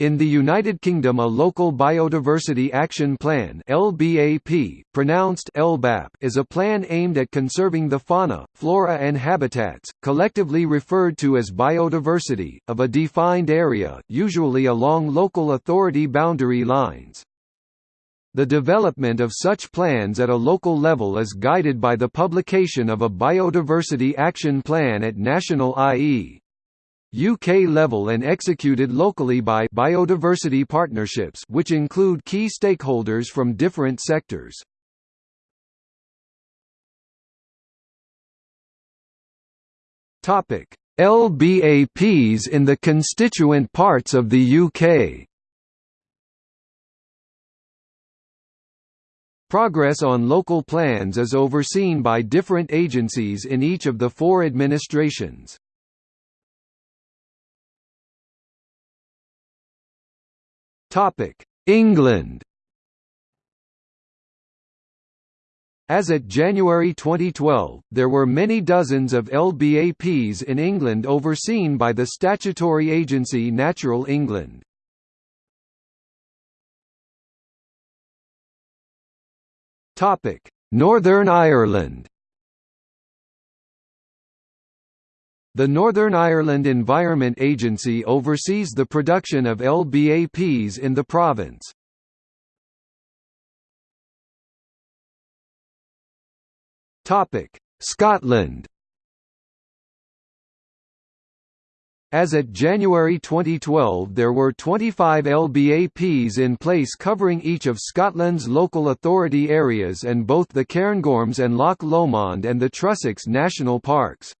In the United Kingdom a Local Biodiversity Action Plan LBAP, pronounced LBAP, is a plan aimed at conserving the fauna, flora and habitats, collectively referred to as biodiversity, of a defined area, usually along local authority boundary lines. The development of such plans at a local level is guided by the publication of a Biodiversity Action Plan at national i.e. UK level and executed locally by biodiversity partnerships which include key stakeholders from different sectors. Topic: LBAPs in the constituent parts of the UK. Progress on local plans is overseen by different agencies in each of the four administrations. England As at January 2012, there were many dozens of LBAPs in England overseen by the statutory agency Natural England. Northern Ireland The Northern Ireland Environment Agency oversees the production of LBAPs in the province. Topic: Scotland As at January 2012 there were 25 LBAPs in place covering each of Scotland's local authority areas and both the Cairngorms and Loch Lomond and the Trossachs National Parks.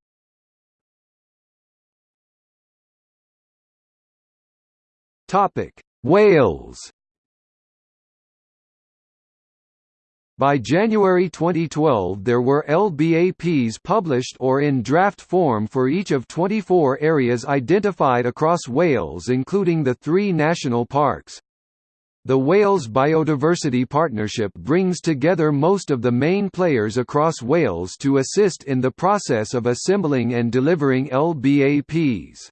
Topic: Wales. By January 2012 there were LBAPs published or in draft form for each of 24 areas identified across Wales including the three national parks. The Wales Biodiversity Partnership brings together most of the main players across Wales to assist in the process of assembling and delivering LBAPs.